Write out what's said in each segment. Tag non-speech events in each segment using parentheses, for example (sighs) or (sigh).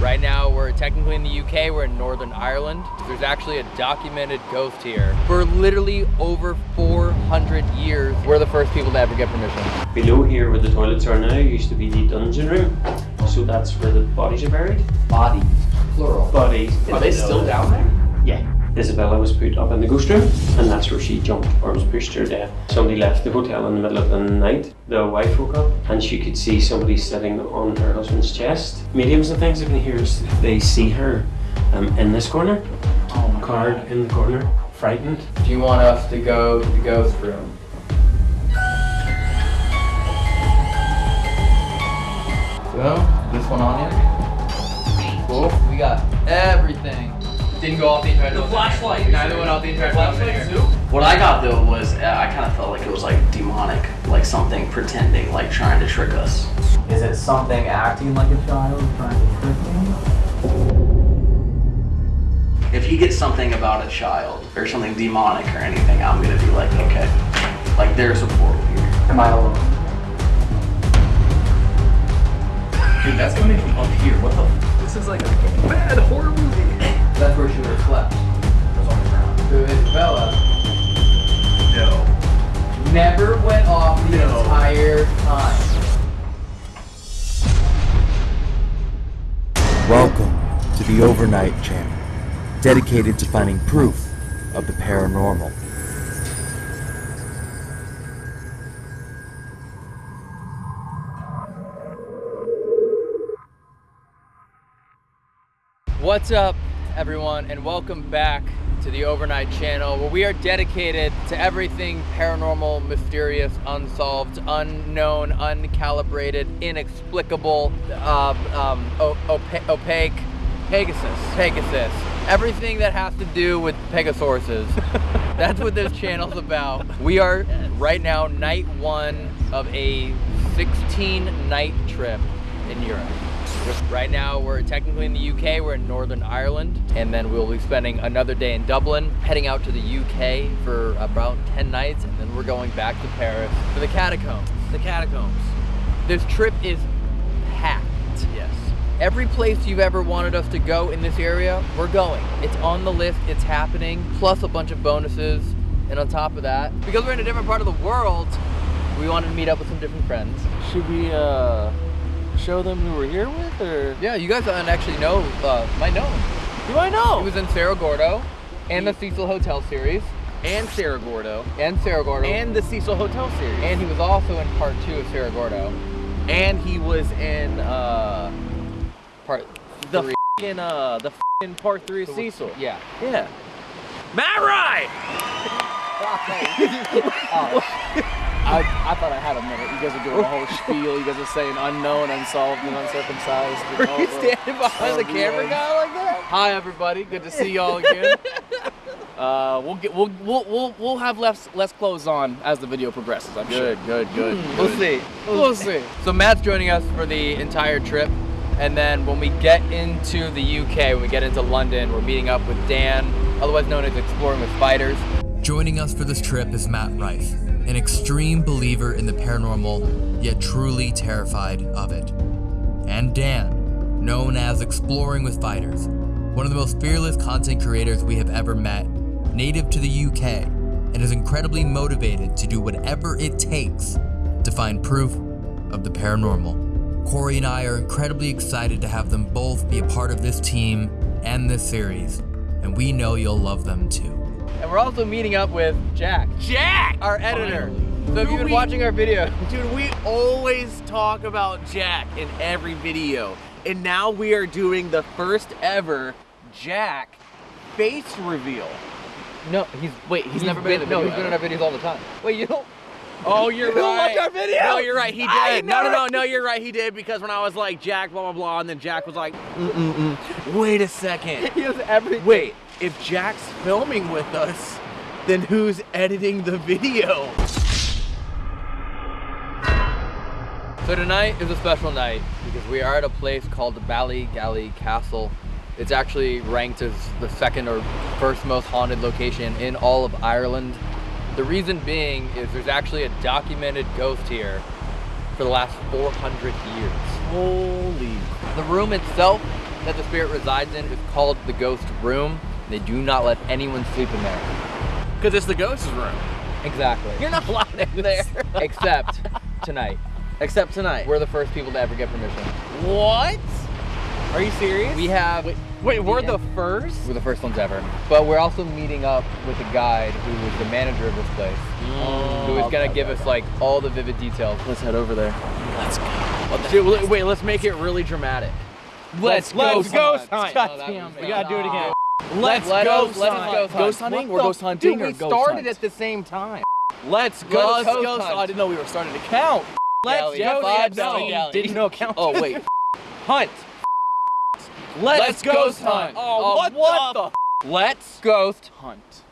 Right now, we're technically in the UK, we're in Northern Ireland. There's actually a documented ghost here. For literally over 400 years, we're the first people to ever get permission. Below here where the toilets are now used to be the dungeon room. So that's where the bodies are buried. Bodies, plural. Bodies. Are they still down there? Yeah. Isabella was put up in the ghost room and that's where she jumped or was pushed to her death. Somebody left the hotel in the middle of the night. The wife woke up and she could see somebody sitting on her husband's chest. Mediums and things, if you hear, they see her um, in this corner, Oh my card in the corner, frightened. Do you want us to go to the ghost room? So, this one on you? Cool. We got everything. Didn't go off the entire The flashlight. Neither went off the entire. Flashlight too? What I got though was uh, I kind of felt like it was like demonic, like something pretending, like trying to trick us. Is it something acting like a child trying to trick me? If he gets something about a child or something demonic or anything, I'm gonna be like, okay, like there's a portal here. Am I alone? Dude, that's gonna make me up here. What the? F- this is like a bad horror movie. That's where she would have slept. So Isabella No. never went off the No. entire time. Welcome to the Overnight Channel, dedicated to finding proof of the paranormal. What's up, everyone, and welcome back to the Overnight Channel, where we are dedicated to everything paranormal, mysterious, unsolved, unknown, uncalibrated, inexplicable, um, um, o- opa- opaque, Pegasus, Pegasus, everything that has to do with Pegasuruses. (laughs) That's what this channel's about. We are right now night one of a 16 night trip in Europe. Right now, we're technically in the UK, we're in Northern Ireland, and then we'll be spending another day in Dublin, heading out to the UK for about 10 nights, and then we're going back to Paris for the catacombs. The catacombs. This trip is packed. Yes. Every place you've ever wanted us to go in this area, we're going. It's on the list, it's happening, plus a bunch of bonuses. And on top of that, because we're in a different part of the world, we wanted to meet up with some different friends. Should we uh show them who we're here with or Yeah, you guys don't actually know, uh, might know him. do I know? He was in Cerro Gordo and the Cecil Hotel series and Cerro Gordo and Cerro Gordo. and the Cecil Hotel series. and he was also in part two of Cerro Gordo. and he was in uh Part the three. fing uh the fing part 3 of Cecil. Yeah. Yeah. Matt Rife! (laughs) (laughs) I, I thought I had a minute. You guys are doing a whole spiel. You guys are saying unknown, unsolved, and uncircumcised. (laughs) and Were you the- standing behind the Oh, camera guy like that? Hi everybody, good to see y'all again. (laughs) uh, we'll get we'll, we'll we'll we'll have less less clothes on as the video progresses. I'm sure. good, good. Good. We'll see. We'll see. So Matt's joining us for the entire trip. And then when we get into the UK, when we get into London, we're meeting up with Dan, otherwise known as Exploring with Fighters. Joining us for this trip is Matt Rife, an extreme believer in the paranormal, yet truly terrified of it. And Dan, known as Exploring with Fighters, one of the most fearless content creators we have ever met, native to the UK, and is incredibly motivated to do whatever it takes to find proof of the paranormal. Corey and I are incredibly excited to have them both be a part of this team and this series, and we know you'll love them too. And we're also meeting up with Jack, Jack! our editor. Finally. So if you've been We- watching our video, Dude, we always talk about Jack in every video. And now we are doing the first ever Jack face reveal. no, he's Wait, he's, never been, in a No, he's been in our videos all the time. Wait, you don't? Oh, (laughs) you're You don't right. watch our video? No, you're right. He did. No, no, no, no. You're right. He did because when I was like Jack, blah blah blah, and then Jack was like, mm mm mm. Wait a second. (laughs) He has everything. Wait, if Jack's filming with us, then who's editing the video? So tonight is a special night because we are at a place called the Ballygally Castle. It's actually ranked as the second or first most haunted location in all of Ireland. The reason being is there's actually a documented ghost here for the last 400 years. Holy. The room itself that the spirit resides in is called the ghost room. They do not let anyone sleep in there. Because it's the ghost's room. Exactly. You're not allowed in there. (laughs) Except tonight. Except tonight. We're the first people to ever get permission. what? Are you serious? We have Wait, wait we're the first? we're the first ones ever. But we're also meeting up with a guide who was the manager of this place. Mm. who is gonna give us like all the vivid details. Let's head over there. Let's go. Dude, wait, wait, let's make it really dramatic. Let's, go. let's go ghost hunt. hunt. God Oh, that damn was it. We gotta do it again. Let's Let's let ghost us- let us hunt. ghost hunt. Ghost hunting? What We're ghost hunting Dude, or we ghost started hunt? at the same time. Let's Go go. Let's ghost ghost hunt. hunt. I didn't know we were starting to count. Let's Galley. go. Five, no, no, didn't know count. Oh wait. (laughs) hunt. Let's, ghost hunt. Oh, what, the? Let's Ghost. hunt.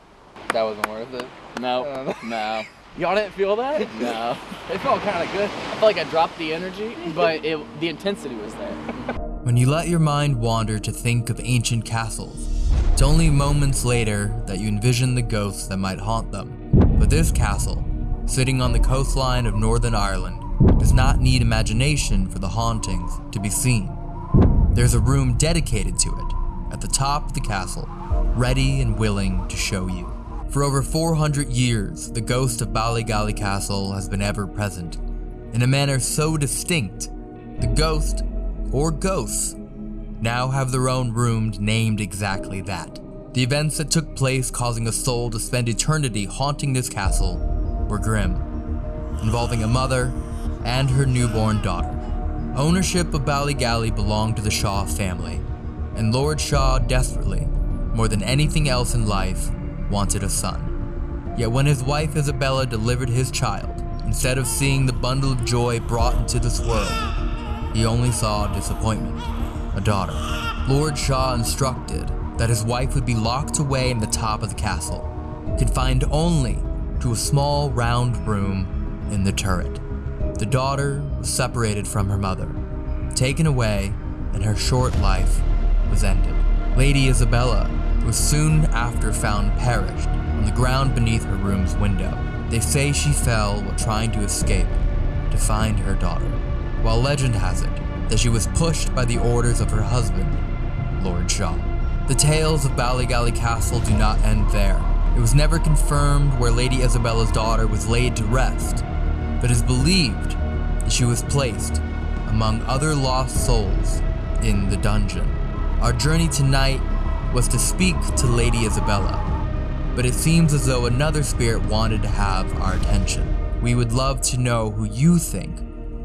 That wasn't worth it. No, (laughs) Uh, no. (laughs) Y'all didn't feel that? No. It felt kind of good. I felt like I dropped the energy, but it, the intensity was there. When you let your mind wander to think of ancient castles, it's only moments later that you envision the ghosts that might haunt them. But this castle, sitting on the coastline of Northern Ireland, does not need imagination for the hauntings to be seen. There's a room dedicated to it, at the top of the castle, ready and willing to show you. For over 400 years, the ghost of Ballygally Castle has been ever present. In a manner so distinct, the ghost, or ghosts, now have their own room named exactly that. The events that took place causing a soul to spend eternity haunting this castle were grim, involving a mother and her newborn daughter. Ownership of Ballygally belonged to the Shaw family, and Lord Shaw desperately, more than anything else in life, wanted a son. Yet when his wife Isabella delivered his child, instead of seeing the bundle of joy brought into this world, he only saw disappointment, a daughter. Lord Shaw instructed that his wife would be locked away in the top of the castle, confined only to a small round room in the turret. The daughter was separated from her mother, taken away, and her short life was ended. Lady Isabella was soon after found perished on the ground beneath her room's window. They say she fell while trying to escape to find her daughter, while legend has it that she was pushed by the orders of her husband, Lord Shaw. The tales of Ballygally Castle do not end there. It was never confirmed where Lady Isabella's daughter was laid to rest, but is believed that she was placed among other lost souls in the dungeon. Our journey tonight was to speak to Lady Isabella, but it seems as though another spirit wanted to have our attention. We would love to know who you think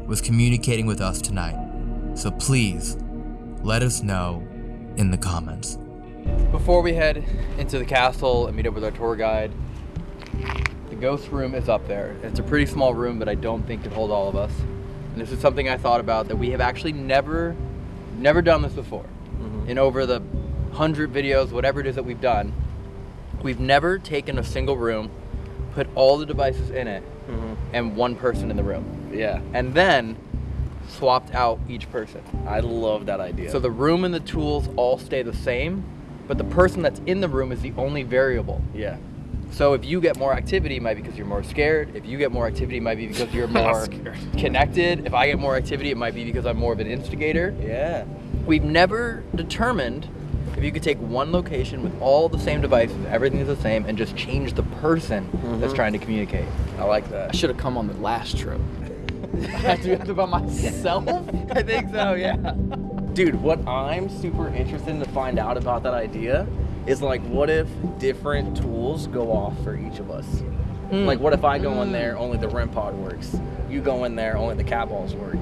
was communicating with us tonight, so please let us know in the comments. Before we head into the castle and meet up with our tour guide, the ghost room is up there. It's a pretty small room, but I don't think it could hold all of us. And this is something I thought about that we have actually never, never done this before. Mm-hmm. In over the hundred videos, whatever it is that we've done, we've never taken a single room, put all the devices in it, mm-hmm. and one person in the room, Yeah, and then swapped out each person. I love that idea. So the room and the tools all stay the same, but the person that's in the room is the only variable. yeah, So if you get more activity, it might be because you're more scared. If you get more activity, it might be because you're (laughs) more connected. If I get more activity, it might be because I'm more of an instigator. yeah. We've never determined if you could take one location with all the same devices, everything's the same, and just change the person that's mm-hmm. trying to communicate. I like that. I should have come on the last trip. (laughs) I had to do it by myself. (laughs) I think so, yeah. Dude, what I'm super interested in to find out about that idea is like, what if different tools go off for each of us? Like, what if I go in there, only the REM pod works? You go in there, only the cat balls work.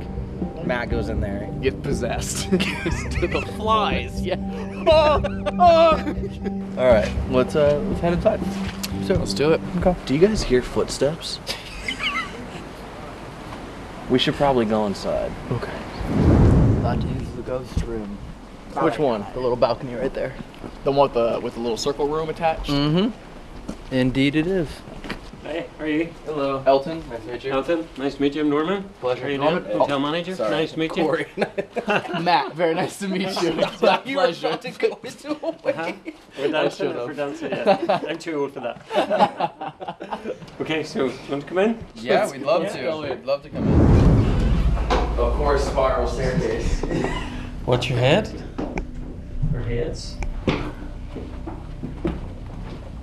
Matt goes in there, get possessed. Gets (laughs) to the flies. Yeah. Oh, oh. All right, let's uh, let's head inside. So let's do it. Okay. Do you guys hear footsteps? We should probably go inside. Okay. About to use the ghost room. Which one? The little balcony right there. The one with the with the little circle room attached. Mm-hmm. Indeed, it is. Hey, how are you? Hello, Elton. Nice to meet you. Elton, nice to meet you. I'm Norman. Pleasure. How are you Norman? doing? Hotel manager. Sorry. Nice to meet you. Corey. (laughs) Matt, very nice to meet you. (laughs) It's my pleasure. to go into a Uh-huh. We're dancing. We're dancing. Yeah. (laughs) I'm too old for that. okay, so you want to come in? Yeah, we'd love Yeah. to. We'd love to come in. Of course, spiral staircase. Watch your head. Her heads.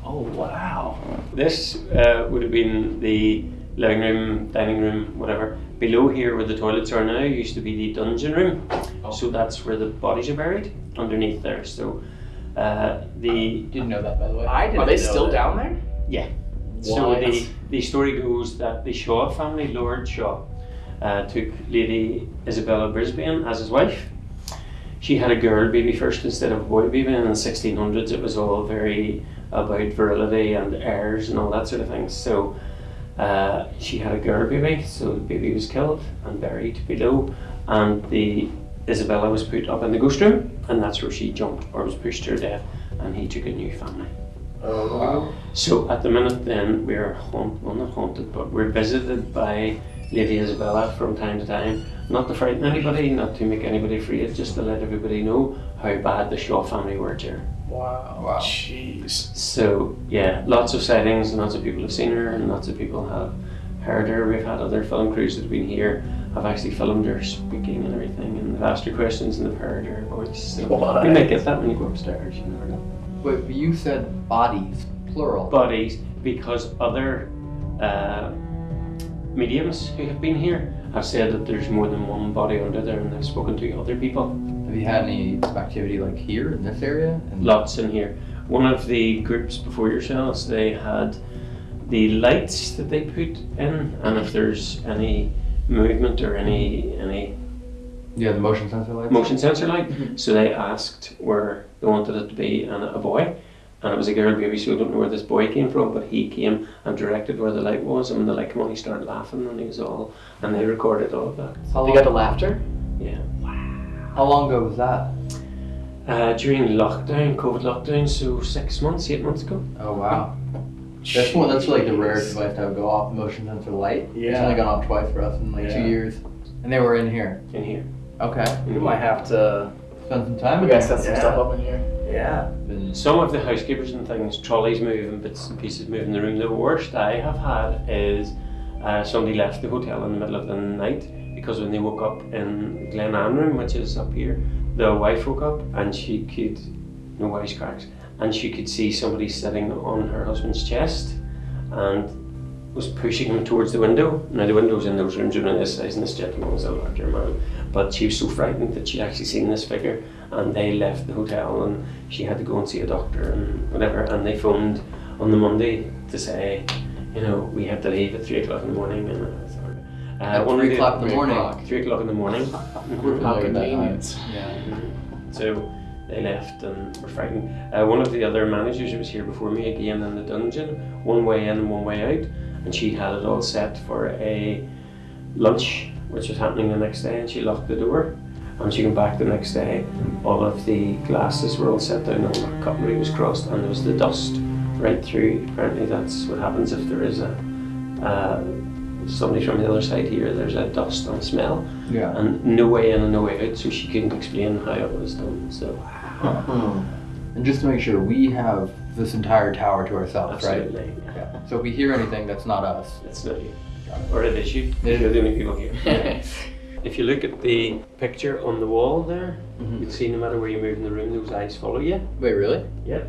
Oh wow. This uh, would have been the living room, dining room, whatever. Below here, where the toilets are now, used to be the dungeon room. So that's where the bodies are buried underneath there. So uh, the Didn't know that, by the way. I didn't Are they know still that. down there? yeah. So the the story goes that the Shaw family, Lord Shaw, uh, took Lady Isabella Brisbane as his wife. She had a girl baby first instead of a boy baby, and in the 1600s it was all very about virility and heirs and all that sort of thing. So uh, she had a girl baby, so the baby was killed and buried below, and the Isabella was put up in the ghost room, and that's where she jumped or was pushed to her death, and he took a new family. Oh. wow! So at the minute, then we're haunt, well not haunted, but we're visited by Lady Isabella from time to time. Not to frighten anybody, not to make anybody afraid, just to let everybody know how bad the Shaw family were to her. Wow. Wow. Jeez. So yeah, lots of sightings, and lots of people have seen her, and lots of people have heard her. We've had other film crews that have been here, have actually filmed her speaking and everything, and they've asked her questions and they've heard her voice. So What? you might get that when you go upstairs. You never know. Wait, but you said bodies, plural. bodies because other uh, mediums who have been here have said that there's more than one body under there and they've spoken to other people. Have you had any activity like here in this area? And Lots in here. One of the groups before yourselves, they had the lights that they put in and if there's any movement or any any Yeah, the motion sensor lights. motion sensor light. Mm-hmm. So they asked where they wanted it to be and a boy. And it was a girl baby, so I don't know where this boy came from, but he came and directed where the light was, and when the light came on, he started laughing, and he was all, and they recorded all of that. How You long, got the laughter? Yeah. How long ago was that? Uh, during lockdown, COVID lockdown, so six months, eight months ago. Oh wow. That's one. That's like the rarest device to have go off motion sensor light. It's Yeah. only gone off twice for us in like Yeah. two years, and they were in here. In here. Okay. We might have to. Spend some time. We in gotta set some Yeah. stuff up in here. Yeah. Been- Some of the housekeepers and things, trolleys moving, bits and pieces moving the room. The worst I have had is uh, somebody left the hotel in the middle of the night because when they woke up in Glen Anne which is up here, the wife woke up and she could, no wisecracks, and she could see somebody sitting on her husband's chest and was pushing him towards the window. Now the windows in those rooms are on this size and this gentleman was a larger man. But she was so frightened that she actually seen this figure and they left the hotel and she had to go and see a doctor and whatever and they phoned on the Monday to say, you know, we had to leave at three o'clock in the morning and uh, At one three o'clock in the morning. o'clock. Three o'clock in the morning. We're How familiar with that time. convenient. Yeah. So they left and were frightened. Uh, one of the other managers who was here before me again in the dungeon, one way in and one way out, and she had it all set for a lunch, which was happening the next day, and she locked the door. And she came back the next day, all of the glasses were all set down, all the cutlery was crossed, and there was the dust right through. Apparently, that's what happens if there is a uh, somebody from the other side here. There's a dust and smell, Yeah. and no way in and no way out, so she couldn't explain how it was done. So And just to make sure, we have this entire tower to ourselves, right? absolutely, Yeah. So if we hear anything, that's not us. it's not you, or it is you. It You're the only people here. (laughs) if you look at the picture on the wall there, Mhm. you'll see no matter where you move in the room, those eyes follow you. Wait, really? Yep.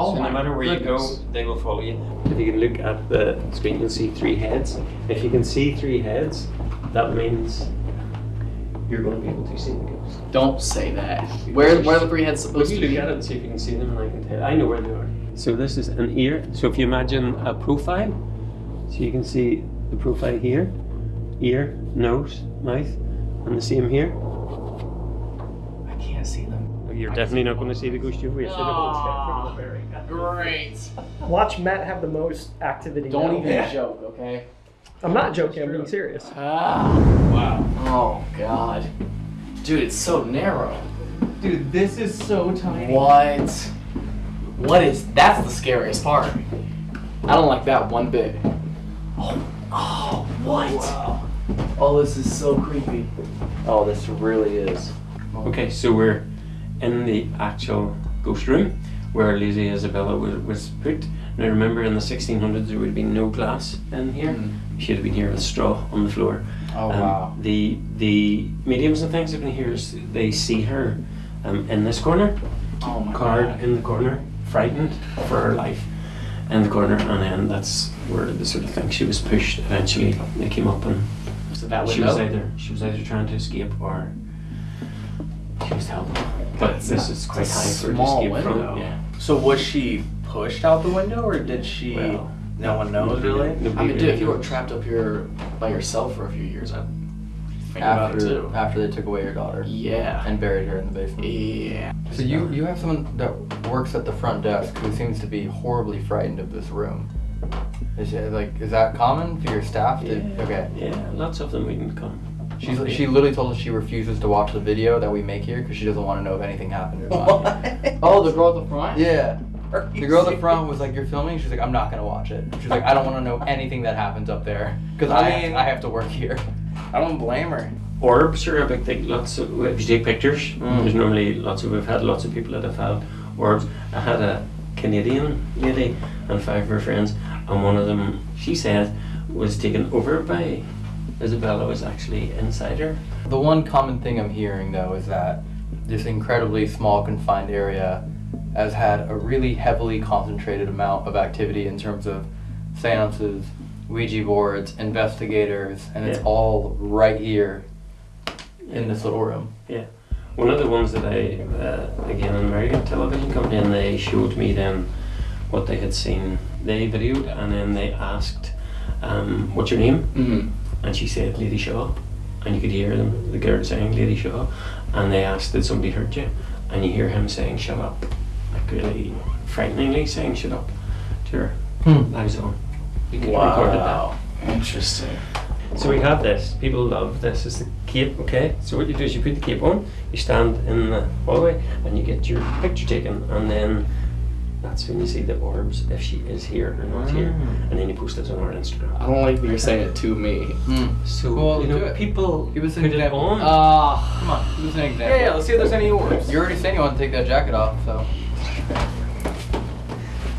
Oh so no matter where goodness. you go, they will follow you. If you can look at the screen, you'll see three heads. If you can see three heads, that means you're going to be able to see the ghost. Don't say that. Where, where are the three heads Look, supposed you to look at it and see if you can see them, and I can tell. I know where they are. So this is an ear. So if you imagine a profile, so you can see the profile here, ear, nose, mouth, and the same here. I can't see them. You're definitely not going to see the ghost you've wasted. Great. Watch Matt have the most activity. Don't now. even joke, okay? I'm not joking. I'm being serious. Ah. Wow. Oh god. Dude, it's so narrow. Dude, this is so tiny. What? What is? That's the scariest part. I don't like that one bit. Oh, oh, what? Wow. Oh, this is so creepy. Oh, this really is. Okay, so we're in the actual ghost room where Lady Isabella was, was put. Now remember, in the 1600s there would have been no glass in here. She'd have been here with straw on the floor. Oh Um, wow. The the mediums and things have been here. They see her um, in this corner, Oh my card God. in the corner, frightened for her life, in the corner, and then that's where the sort of thing she was pushed. Eventually, they came up and it that she was either she was either trying to escape or she was held. But It's this not- is quite a high for her to small window. from. Yeah. So was she pushed out the window, or did she? Well, no one knows really. nobody I mean, dude, if you were trapped up here by yourself for a few years, I'd think about it After too. after they took away your daughter Yeah. and buried her in the basement. Yeah. So you you have someone that works at the front desk who seems to be horribly frightened of this room. Is it like is that common for your staff? To, Yeah. Okay. Yeah, lots of them wouldn't come. She's she literally told us she refuses to watch the video that we make here because she doesn't want to know if anything happened or not. Oh, the girl at the front? Yeah. The girl at the front was like, "You're filming." She's like, "I'm not gonna watch it." She's like, "I don't want to know anything that happens up there because I, I have mean- to, I have to work here." I don't blame her. Orbs are a big thing. Lots of if you take pictures, Mm. there's normally lots of we've had lots of people that have had orbs. I had a Canadian lady and five of her friends, and one of them she said was taken over by Isabella was actually inside her. The one common thing I'm hearing though is that this incredibly small confined area has had a really heavily concentrated amount of activity in terms of seances, Ouija boards, investigators, and it's all right here in this little room. Yeah. One of the ones that I, uh, again, an American television company, and they showed me then what they had seen. They videoed and then they asked, um, "What's your name?" Mm-hmm. And she said Lady Shaw, and you could hear them, the girl saying Lady Shaw, and they asked, did somebody hurt you? And you hear him saying, shut up, like really frighteningly saying, shut up, to her. Hmm. Lives on. You can record that. Interesting. So we have this. People love this. It's the cape, okay? So what you do is you put the cape on, you stand in the hallway, and you get your picture taken, and then that's when you see the orbs, if she is here or not here, and then you post it on our Instagram. I don't like that you're saying it to me. So Well, you do know, it. people Give us an put it example. on. Ah. Come on, give us an example. Yeah, yeah. Let's see if there's any orbs. You already said you want to take that jacket off, so.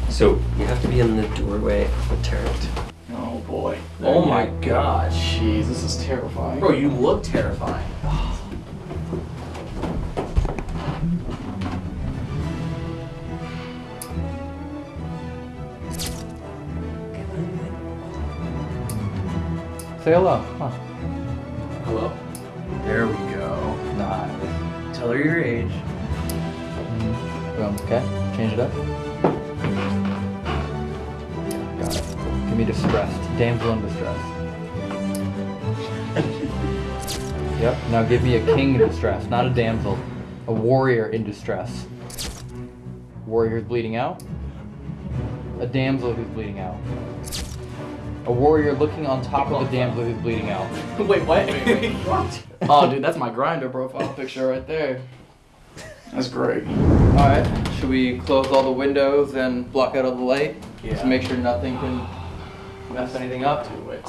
So you have to be in the doorway of the turret. Oh boy. Oh my God. Jeez, this is terrifying. Bro, you look terrifying. (sighs) (sighs) Say hello. On. Hello. There we go. Nice. Tell her your age. Mm-hmm. Boom. Okay. Change it up. Got it. Give me distressed. Damsel in distress. (laughs) yep. Now give me a king in distress, not a damsel. A warrior in distress. Warrior who's bleeding out. A damsel who's bleeding out. A warrior looking on top of a damsel who's bleeding out. (laughs) Wait, what? what? (laughs) Oh, dude, that's my Grindr profile picture right there. That's great. Alright, should we close all the windows and block out all the light? Yeah. To make sure nothing can mess anything up? Do it.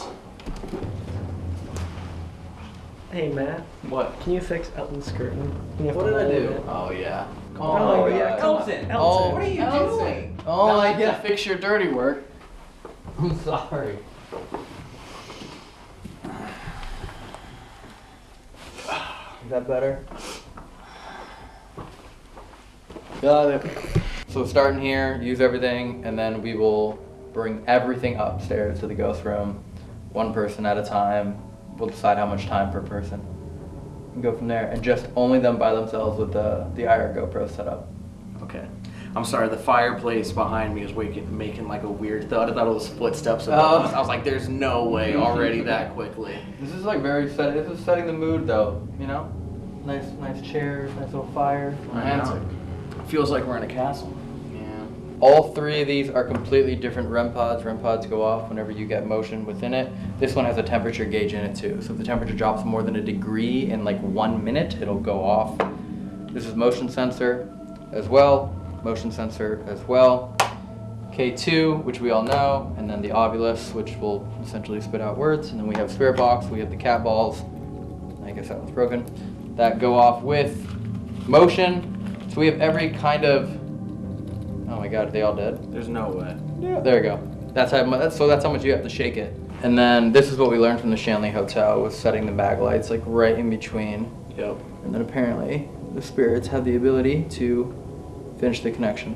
Hey Matt, What? can you fix Elton's curtain? What did I do? it. Oh yeah. Oh, oh, my yeah, God. come on. Elton. Elton. What are you Elton. doing? Oh, Oh I get to fix your dirty work. I'm sorry. Is that better? Got it. So starting here, use everything, and then we will bring everything upstairs to the ghost room, one person at a time. We'll decide how much time per person. And go from there, and just only them by themselves with the the IR GoPro set up. Okay. I'm sorry, the fireplace behind me is waking, making like a weird thud. I thought it was footsteps Oh. above. I was like, there's no way already (laughs) that quickly. This is like very set. This is setting the mood, though. You know, nice, nice chairs, nice little fire. Romantic. Feels like we're in a castle. Yeah. All three of these are completely different REM pods. REM pods go off whenever you get motion within it. This one has a temperature gauge in it too. So if the temperature drops more than a degree in like one minute, it'll go off. This is motion sensor as well. Motion sensor as well. K2, which we all know, and then the Ovilus, which will essentially spit out words. And then we have Spirit Box, we have the cat balls. I guess that one's broken. That go off with motion. So we have every kind of. Oh my god, are they all dead? There's no way. Yeah, there you go. That's how mu- that's so that's how much you have to shake it. And then this is what we learned from the Shanley Hotel was setting the bag lights like right in between. Yep. And then apparently the spirits have the ability to Finish the connection.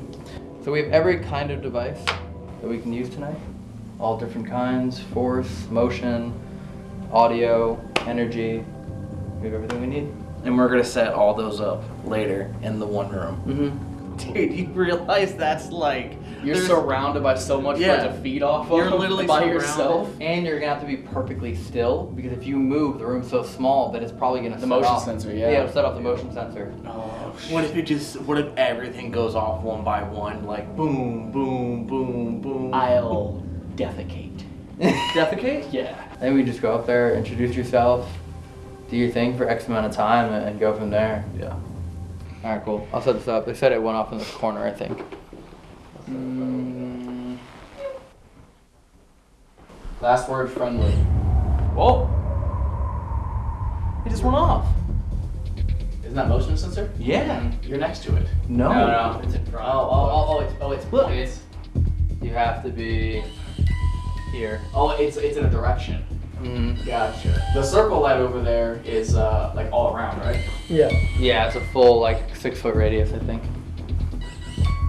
So we have every kind of device that we can use tonight. All different kinds, force, motion, audio, energy. We have everything we need. And we're gonna set all those up later in the one room. Mm-hmm. (laughs) Dude, you realize that's like You're surrounded by so much Yeah. to feed off of. You're literally by surrounded. yourself, and you're gonna have to be perfectly still because if you move, the room's so small that it's probably gonna The set motion off. sensor, yeah. Yeah, set off the motion sensor. Oh, what if it just? What if everything goes off one by one, like boom, boom, boom, boom? I'll defecate. defecate. (laughs) Yeah. Then we just go up there, introduce yourself, do your thing for X amount of time, and, and go from there. Yeah. All right, cool. I'll set this up. They said it went off in the corner, I think. Mm. Last word friendly. Whoa! It just went off. Isn't that motion sensor? Yeah. You're next to it. No. No, no, it's in front. Oh, oh, oh, oh, it's, oh, it's, Look. It's, you have to be here. oh, it's, it's in a direction. Mm. Gotcha. The circle light over there is uh, like all around, right? Yeah. Yeah, it's a full like six foot radius, I think.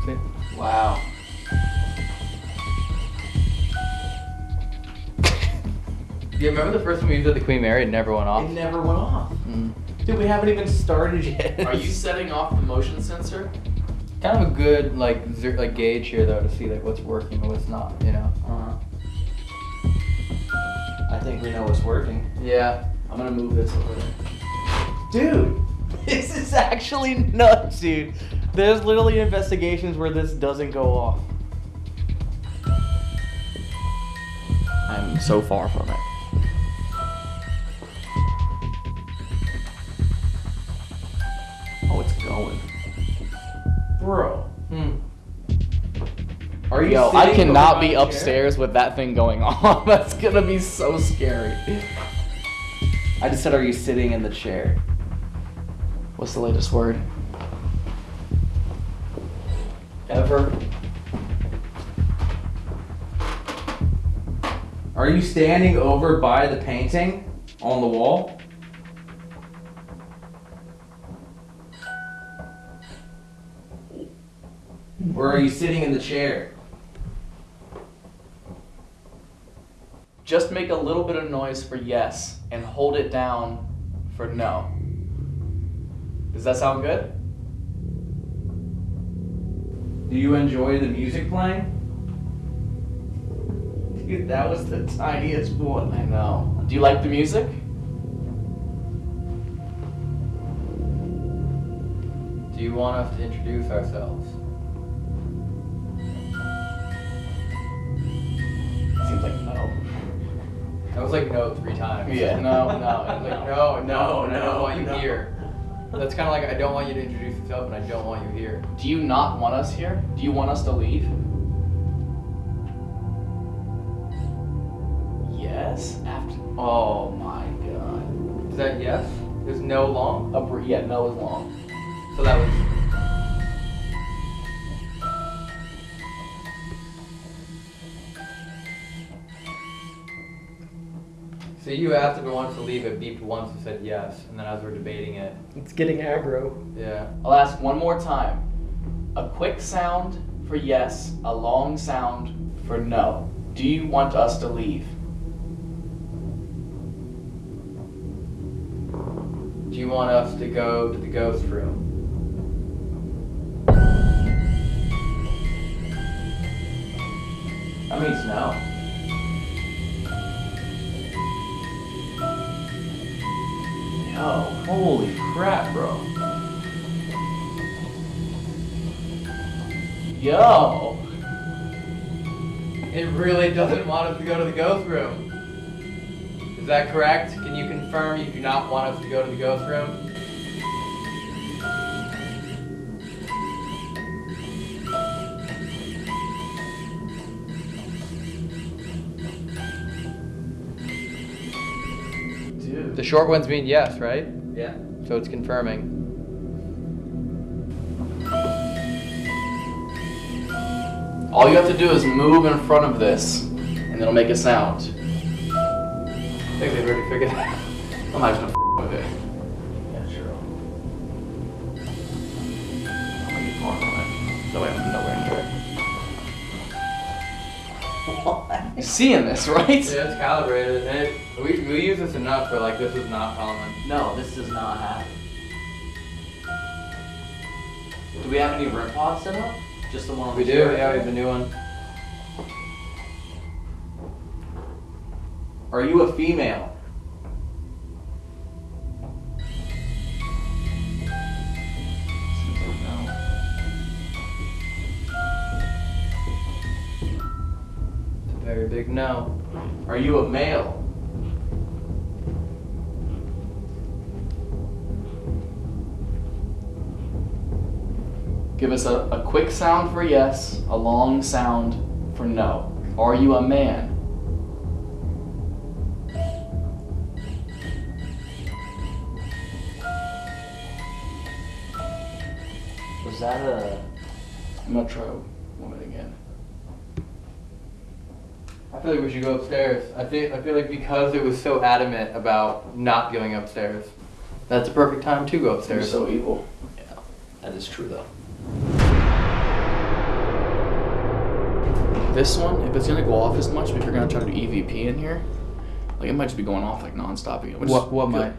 See? Wow. Do you remember the first time we used it the Queen Mary? It never went off. It off. never went off. Mm. Dude, we haven't even started yet. (laughs) Are you setting off the motion sensor? Kind of a good like like gauge here though to see like what's working and what's not. You know. Uh-huh. I think we know what's working. Yeah. I'm gonna move this over there. Dude, (laughs) this is actually nuts, dude. There's literally investigations where this doesn't go off. I'm so far from it. Oh, it's going. Bro. Hmm. Are you Yo, I cannot be my chair? upstairs with that thing going (laughs) on. That's gonna be so scary. I just said, are you sitting in the chair? What's the latest word? Ever. Are you standing over by the painting on the wall? Or are you sitting in the chair? Just make a little bit of noise for yes and hold it down for no. Does that sound good? Do you enjoy the music playing? Dude, that was the tiniest one. I know. Do you like the music? Do you want us to introduce ourselves? That was like no three times. Yeah. No, no. It was like (laughs) no, no, and I no, don't want you no. here. That's kind of like I don't want you to introduce yourself, and I don't want you here. Do you not want us here? Do you want us to leave? Yes. After. Oh my god. Is that yes? There's no long. A br- yeah, no is long. So that was. So you asked if we wanted to leave. It beeped once and said yes, and then as we're debating it, It's getting aggro. yeah. I'll ask one more time. A quick sound for yes, a long sound for no. Do you want us to leave? Do you want us to go to the ghost room? That means no. Yo, holy crap, bro. Yo. It really doesn't want us to go to the ghost room. Is that correct? Can you confirm you do not want us to go to the ghost room? short ones mean yes, right? Yeah. So it's confirming. All you have to do is move in front of this, and it'll make a sound. I think they've already figured that out. I'm not just gonna with it. Yeah, sure. I'm gonna get on it. Way I'm nowhere near it. Seeing this, right? Yeah, it's calibrated, it we, we use this enough, but like this is not common. No, this does not happen. Do we have any REM pods set up? Just the one on We the do, yeah, we have a new one. Are you a female? Seems like no. It's a very big no. Are you a male? Give us a, a quick sound for yes, a long sound for no. Are you a man? Was that a? I'm gonna try woman again. I feel like we should go upstairs. I feel I feel like because it was so adamant about not going upstairs, that's a perfect time to go You're upstairs. so evil. Yeah, That is true though. This one, if it's gonna go off as much, if you're gonna try to do EVP in here, like it might just be going off like non-stop again. which What- what good. might?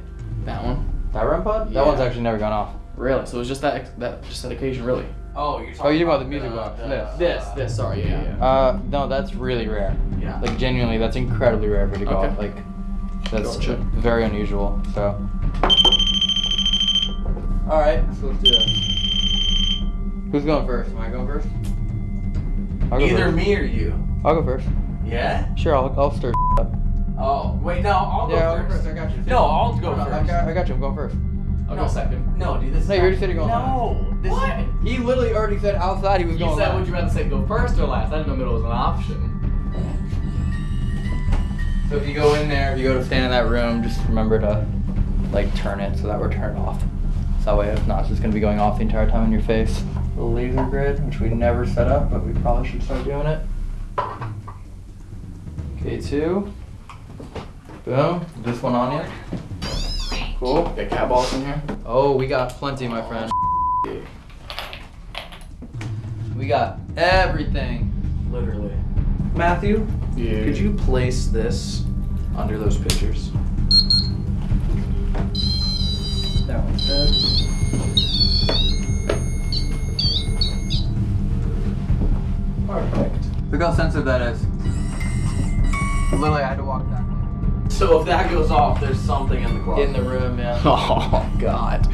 That one. that REM pod? Yeah. That one's actually never gone off. Really? So it was just that that just that occasion, really. Oh, you're Oh, you talking about the music box? This. This, this. Sorry, yeah, yeah. Uh, no, that's really rare. Yeah. Like genuinely, that's incredibly rare for it to go Okay. off. Like, that's Gotcha. very unusual. So. All right, so let's do this. Who's going first? Am I going first? I'll go Either first. me or you. I'll go first. Yeah. Sure, I'll, I'll stir up. Oh wait, no, I'll go Yeah, I'll go first. first. I got you. No, I'll go No, I first. got, I got you. I'm going first. I'll No. go second. No, dude, this. No, is you already said you're going No, this What? He literally already said outside he was You going. said, last. would you rather say go first or last? I didn't know middle was an option. So if you go in there, if you go to stand in that room, just remember to like turn it so that we're turned off. So that way, if not, it's just gonna be going off the entire time in your face. The laser grid, which we never set up, but we probably should start doing it. K2. Boom. This one on you. Cool. Got cat balls in here. Oh, we got plenty, my friend. We got everything. Literally. Matthew, Yeah. could you place this under those pictures? That one's dead. Perfect. Look how sensitive that is. Literally, I had to walk that. way. So if that goes off, there's something in the closet. In the room, yeah. (laughs) Oh God.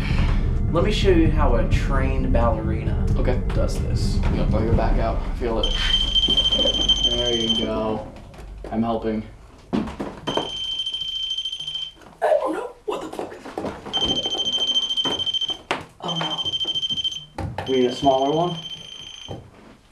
Let me show you how a trained ballerina Okay. does this. I'm gonna throw your back out. Feel it. There you go. I'm helping. Oh no! What the fuck? Oh no! We need a smaller one.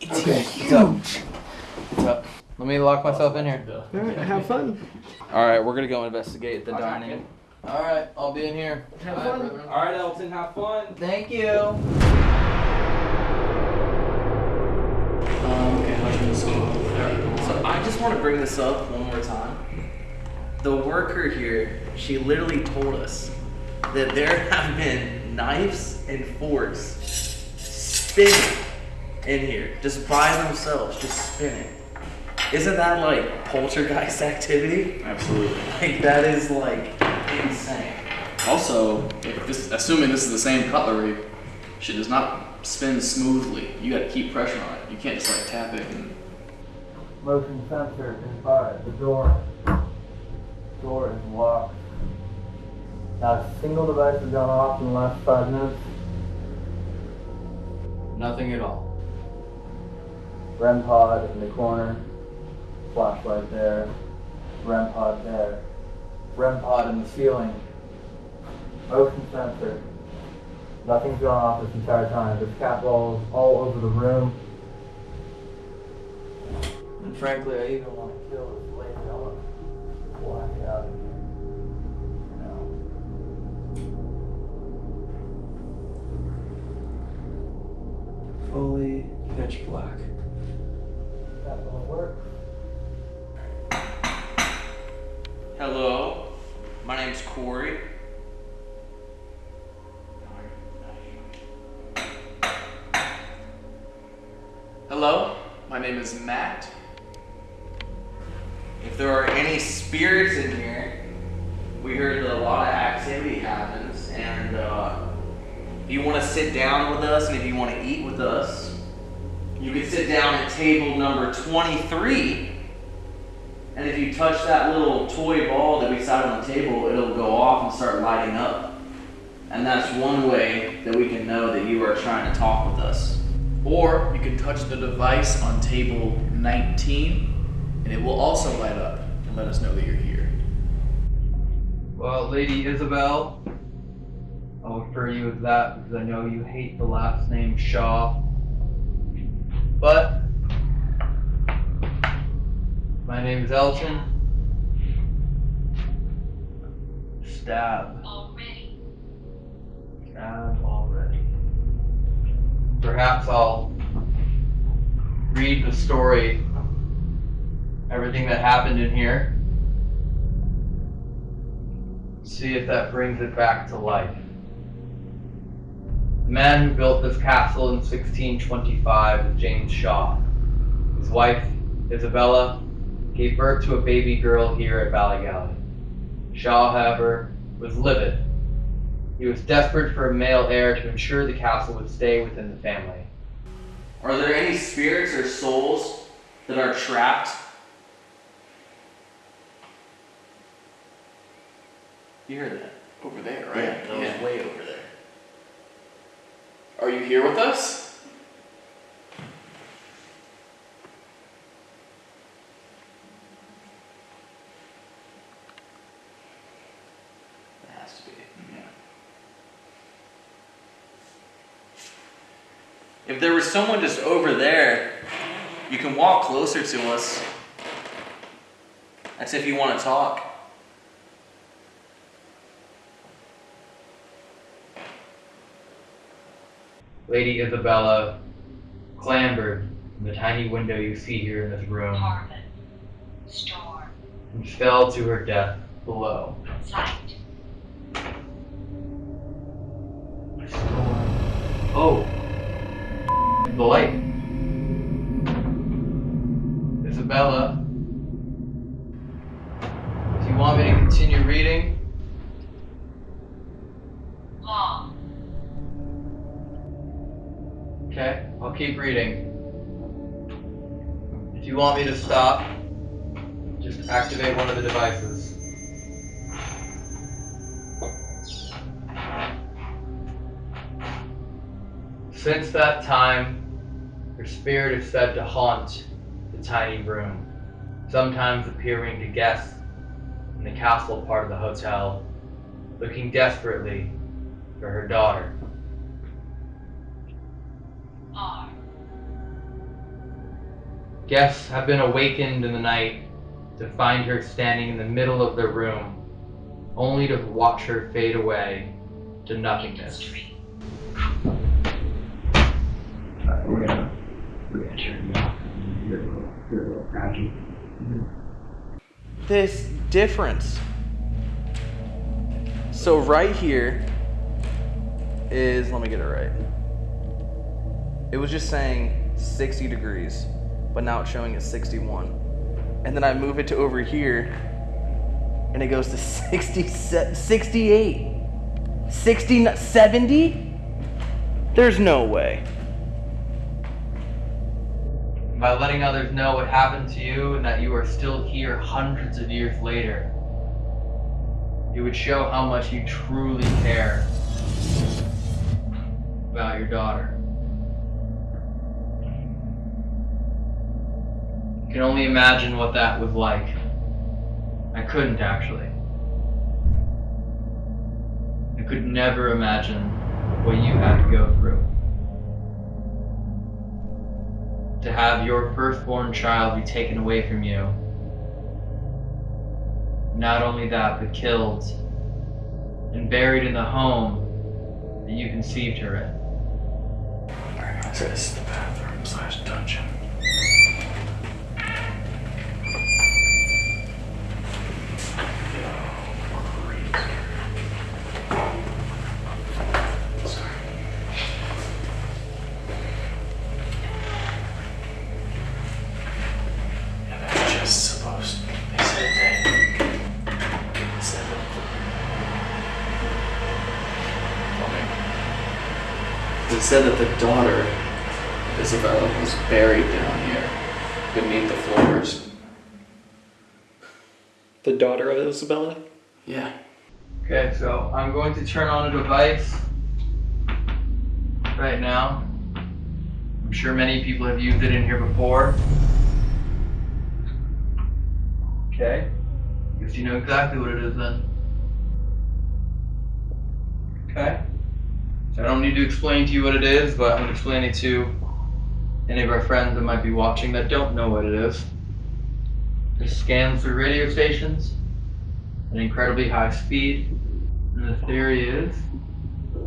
It's Okay, huge. What's up? Let me lock myself in here. Alright, have fun. All right, we're gonna go investigate the dining. All right, I'll be in here. Have fun. All right, Elton, have fun. Thank you. Um, okay, how should this go? So I just want to bring this up one more time. The worker here, she literally told us that there have been knives and forks spinning in here, just by themselves, just spinning. Isn't that like poltergeist activity? Absolutely. Like that is like insane. Also, if this, assuming this is the same cutlery, shit does not spin smoothly. You gotta keep pressure on it. You can't just like tap it and. Motion sensor is by the door. Door is locked. Not a single device has gone off in the last five minutes. Nothing at all. REM pod in the corner. Flashlight there. REM pod there. REM pod in the ceiling. Motion sensor. Nothing's gone off this entire time. There's cat balls all over the room. And frankly, I even want to kill this lady. I want to black out of here. You know. Fully pitch black. That will work. Hello, my name's Corey. Hello, my name is Matt. if there are any spirits in here, we heard that a lot of activity happens, and uh, if you want to sit down with us and if you want to eat with us, you can sit down at table number 23. And if you touch that little toy ball that we sat on the table, it'll go off and start lighting up. And that's one way that we can know that you are trying to talk with us. Or you can touch the device on table 19 and it will also light up and let us know that you're here. Well, Lady Isabel, I'll refer you as that because I know you hate the last name Shaw. But my name is Elton. Stab. Already. Stab already. Perhaps I'll read the story, everything that happened in here. See if that brings it back to life. The man who built this castle in 1625 was James Shaw. His wife, Isabella, gave birth to a baby girl here at Ballygally. Shaw, however, was livid. He was desperate for a male heir to ensure the castle would stay within the family. Are there any spirits or souls that are trapped? You heard that? Over there, right? Yeah, right? that was way over there. Are you here with us? Has to be. Yeah. If there was someone just over there, you can walk closer to us. That's if you want to talk. Lady Isabella clambered from the tiny window you see here in this room. Storm. and fell to her death below. Sight. Oh, the light. I'll keep reading. If you want me to stop, just activate one of the devices. Since that time, your spirit is said to haunt the tiny room, sometimes appearing to guests in the castle part of the hotel, looking desperately for her daughter. Guests have been awakened in the night to find her standing in the middle of their room, only to watch her fade away to nothingness. Industry. we're gonna. You're a little, you're a little. This difference. So right here is let me get it right. It was just saying 60 degrees, but now it's showing at 61. And then I move it to over here and it goes to (laughs) 60 68. 60 70? There's no way. By letting others know what happened to you and that you are still here hundreds of years later, it would show how much you truly care about your daughter. I can only imagine what that was like. I couldn't actually. I could never imagine what you had to go through. To have your firstborn child be taken away from you. Not only that, but killed and buried in the home that you conceived her in. Alright, this is the bathroom slash dungeon. Yeah, that's just supposed. They said that the daughter of Isabella was buried down here beneath the floors. The daughter? Yeah. Okay, so I'm going to turn on a device right now. I'm sure many people have used it in here before. Okay. Guess you know exactly what it is then. Okay. So I don't need to explain to you what it is, but I'm going to explain it to any of our friends that might be watching that don't know what it is. It scans through radio stations at an incredibly high speed. And the theory is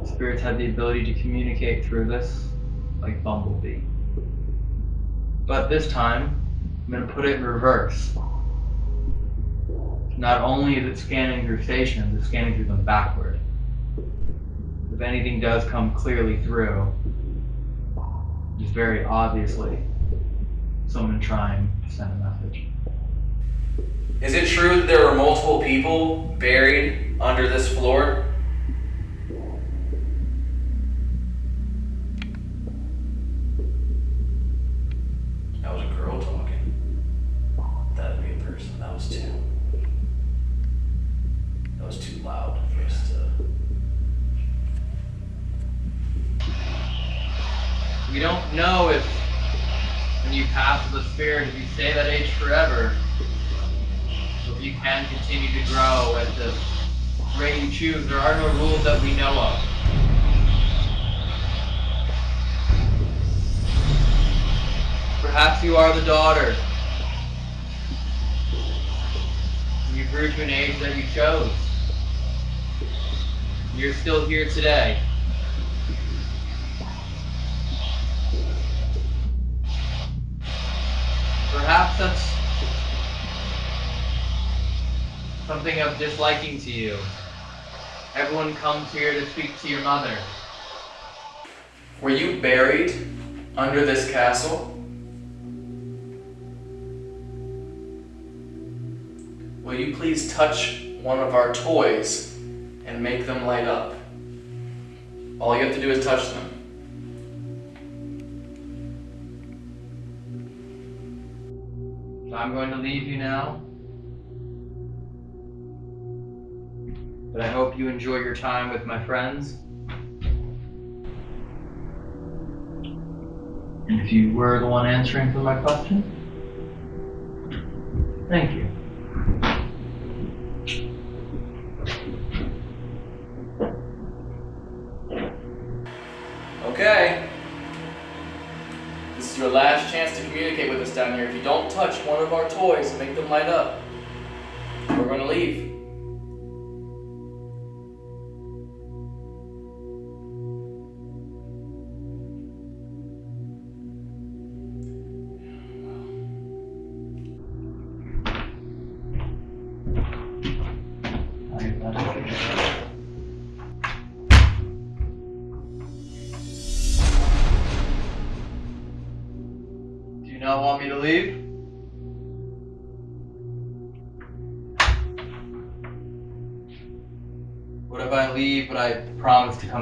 spirits have the ability to communicate through this like Bumblebee. But this time, I'm going to put it in reverse. Not only is it scanning through stations, it's scanning through them backward. If anything does come clearly through, it's very obviously someone trying to try and send a message. Is it true that there were multiple people buried under this floor? That was a girl talking. That'd be a person. That was too. That was too loud for us to. We don't know if when you pass the spirit, if you stay that age forever, you can continue to grow at the rate you choose. There are no rules that we know of. Perhaps you are the daughter. You grew to an age that you chose. You're still here today. Perhaps that's something of disliking to you. Everyone comes here to speak to your mother. Were you buried under this castle? Will you please touch one of our toys and make them light up? All you have to do is touch them. So I'm going to leave you now. But I hope you enjoy your time with my friends. And if you were the one answering for my question, thank you. Okay. This is your last chance to communicate with us down here. If you don't touch one of our toys and make them light up, we're gonna leave.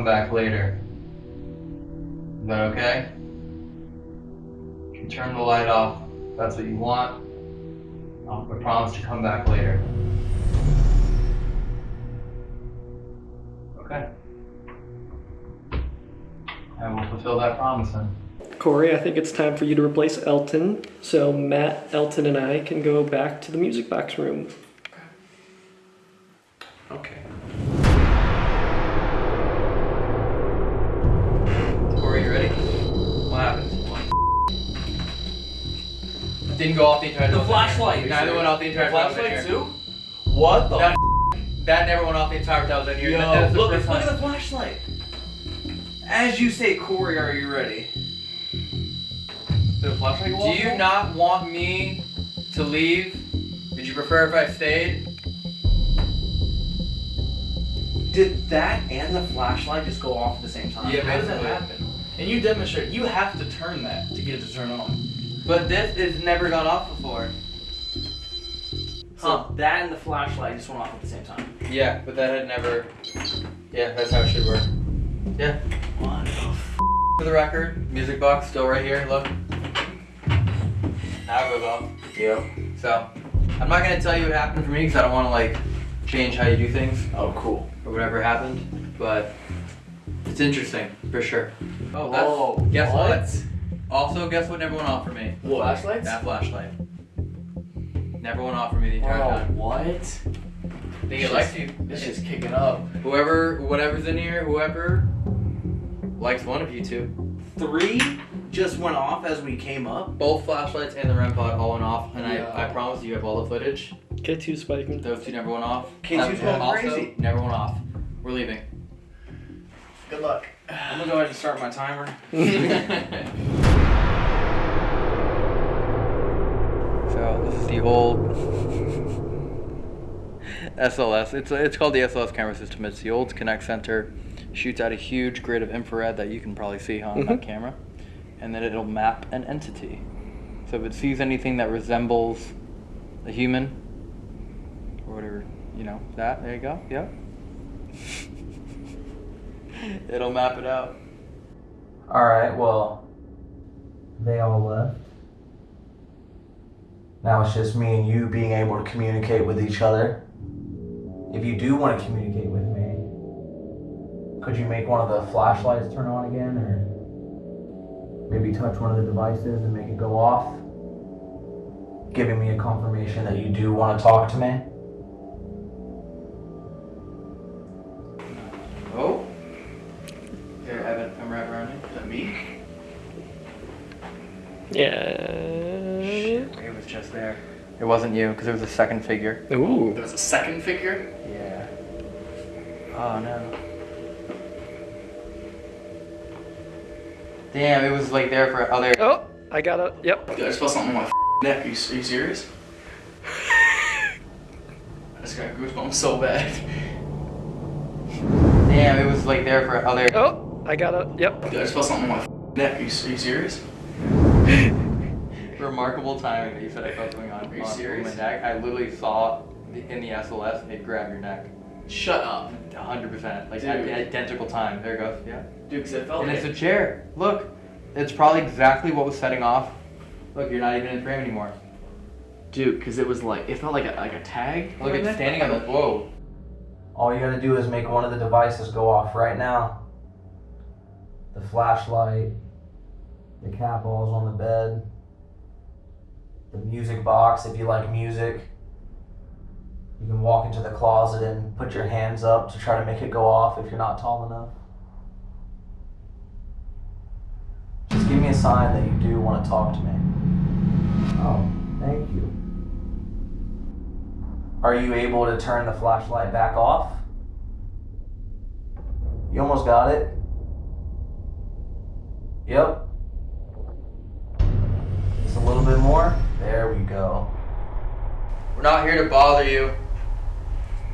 Come back later? Is that okay? You can turn the light off if that's what you want. I promise to come back later. Okay. I will fulfill that promise then. Corey, I think it's time for you to replace Elton. So Matt, Elton, and I can go back to the music box room. Flashlight. Neither went off the entire time. flashlight too? What the? That, that never went off the entire time. Then here. Yo, That- that's the look, look at time. the flashlight. As you say, Corey, are you ready? Did the flashlight go Do off? you not want me to leave? Would you prefer if I stayed? Did that and the flashlight just go off at the same time? Yeah, How does that happen? And you demonstrate. You have to turn that to get it to turn on. But this has never gone off before. So that and the flashlight just went off at the same time. Yeah, but that had never. Yeah, that's how it should work. Yeah. What the f- For the record, music box still right here. Look. Now it goes off. Yep. So, I'm not gonna tell you what happened for me because I don't want to like change how you do things Oh, cool. or whatever happened. But it's interesting for sure. Oh, that's, Whoa, guess what? what? Also, guess what never went off for me? What? Flashlights? That flashlight. Never went off for me the entire Oh, time. what? I think it likes you. It's just kicking up. Whoever, whatever's in here, whoever likes one of you two. Three just went off as we came up. Both flashlights and the REM pod all went off, and Yeah. I, I promise you have all the footage. K2 spiking. Those two never went off. K2's Uh, going also, crazy. Never went off. We're leaving. Good luck. (sighs) I'm gonna go ahead and start my timer. (laughs) (laughs) This is the old SLS. It's it's called the SLS camera system. It's the old Kinect sensor. Shoots out a huge grid of infrared that you can probably see on that mm-hmm. camera, and then it'll map an entity. So if it sees anything that resembles a human, or whatever, you know, that there you go. Yep. (laughs) it'll map it out. Alright, well, they all left. Now it's just me and you being able to communicate with each other. If you do want to communicate with me, could you make one of the flashlights turn on again, or maybe touch one of the devices and make it go off? Giving me a confirmation that you do want to talk to me. Oh. Here, Evan, come right around you. Is that me? Yeah. It was just there. It wasn't you, because it was a second figure. Ooh. There was a second figure? Yeah. Oh no. Damn, it was like there for other. Oh, I got it. Yep. Dude, I just felt something on my neck. Are you, are you serious? (laughs) I just got goosebumps so bad. Damn, it was like there for other. Oh, I got it. Yep. Dude, I just felt something on my neck. Are you, are you serious? Remarkable timing that you said I felt something on, Are you on serious? my neck. I literally saw in the SLS it grab your neck. Shut up. 100%. Like Dude. at the identical time. There it goes. Yeah. Dude, because it felt And like it's a chair. Look, it's probably exactly what was setting off. Look, you're not even in frame anymore. Dude, because it was like, it felt like a, like a tag. Look, it's standing on the. Whoa. All you gotta do is make one of the devices go off right now. The flashlight, the cat balls on the bed, the music box if you like music. You can walk into the closet and put your hands up to try to make it go off if you're not tall enough. Just give me a sign that you do want to talk to me. Oh, thank you. Are you able to turn the flashlight back off? You almost got it. Yep. Just a little bit more. There we go. We're not here to bother you.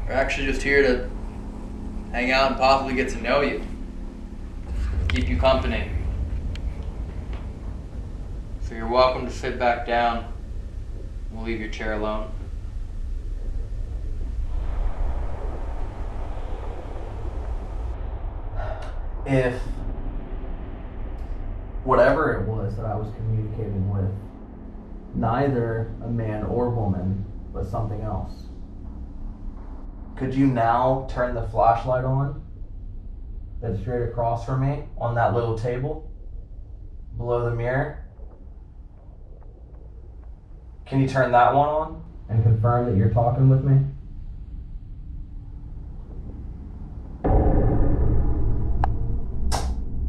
We're actually just here to hang out and possibly get to know you. Keep you company. So you're welcome to sit back down. We'll leave your chair alone. If whatever it was that I was communicating with, neither a man or woman, but something else, could you now turn the flashlight on that's straight across from me on that little table below the mirror? Can you turn that one on and confirm that you're talking with me?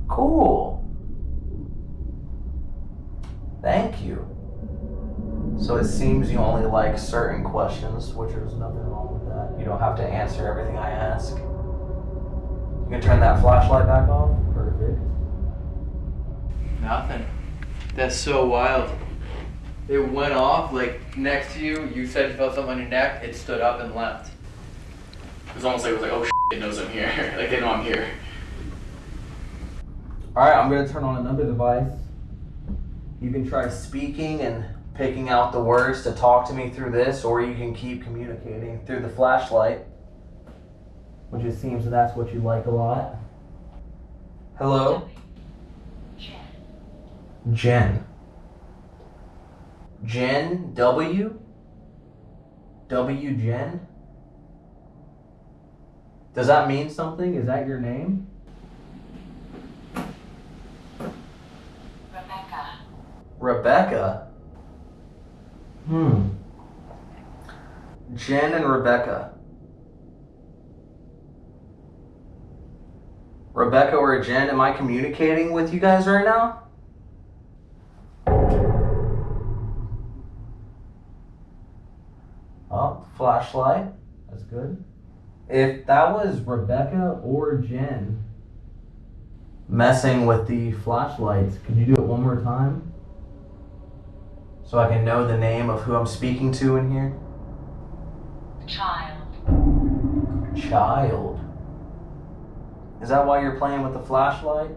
Cool. Thank you. So it seems you only like certain questions, which there's nothing wrong with that. You don't have to answer everything I ask. You can turn that flashlight back off. Perfect. Nothing. That's so wild. It went off like next to you. You said you felt something on your neck. It stood up and left. It was almost like it was like, oh, shit, (laughs) it knows I'm here. (laughs) like they know I'm here. Alright, I'm gonna turn on another device. You can try speaking and picking out the words to talk to me through this, or you can keep communicating through the flashlight. Which it seems that that's what you like a lot. Hello? Jen. Jen W? W Jen? Does that mean something? Is that your name? Rebecca. Rebecca? Hmm. Jen and Rebecca. Rebecca or Jen, am I communicating with you guys right now? Oh, flashlight. That's good. If that was Rebecca or Jen messing with the flashlights, could you do it one more time? So I can know the name of who I'm speaking to in here? Child. Child. Is that why you're playing with the flashlight?